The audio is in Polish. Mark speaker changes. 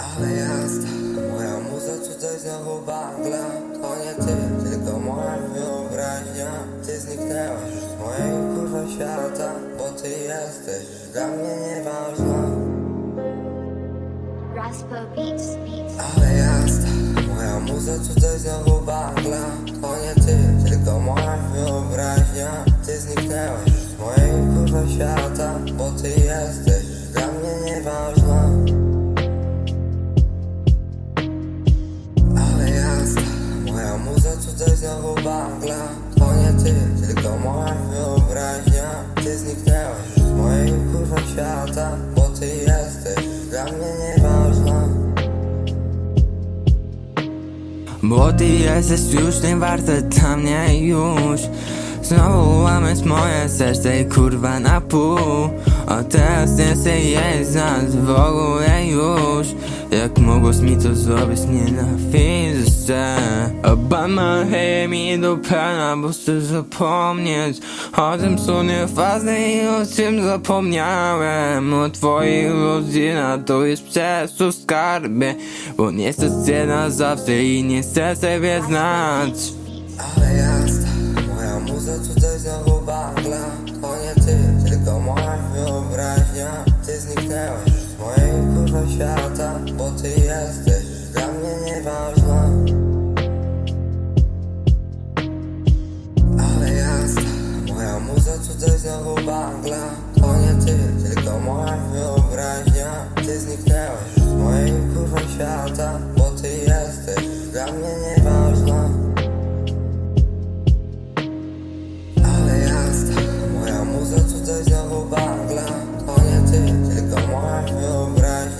Speaker 1: Ale jasna, moja muza tutaj znowu bagla To nie ty, tylko moja wyobraźnia. Ty zniknęłaś już z mojego kurwa świata Bo ty jesteś dla mnie nieważna. Ale jasna, moja muza tutaj znowu bagla To nie ty, tylko moja wyobraźnia. Ty zniknęłaś już z mojego kurwa świata Bo ty jesteś znowu bagla To nie ty, tylko moja wyobraźnia. Ty zniknęłaś z mojego kurwa świata Bo ty jesteś dla mnie nieważna.
Speaker 2: Bo ty jesteś już nie warte dla mnie już. Znowu łamiesz moje serce i kurwa na pół. A teraz nie chcę jeść nas w ogóle już. Jak mogłeś mi to zrobić, nienawidzę cię Obama hej mi do pana, bo chcę zapomnieć. O tym co nieważne i o czym zapomniałem. O twoich rodzinach to jest przez to skarbie Bo nie chcę na zawsze i nie chcę sobie znać.
Speaker 1: Ale jasna, moja muza tutaj znowu bagla To nie ty, tylko moja wyobraźnia. Ty zniknęłaś z mojego świata Bo ty jesteś gdy znowu bangla. To nie ty, tylko moja wyobraźnia. Ty zniknęłaś z mojego kurwa świata Bo ty jesteś dla mnie nieważna. Ale jasna, moja muza tutaj znowu bangla. To nie ty, tylko moja wyobraźnia.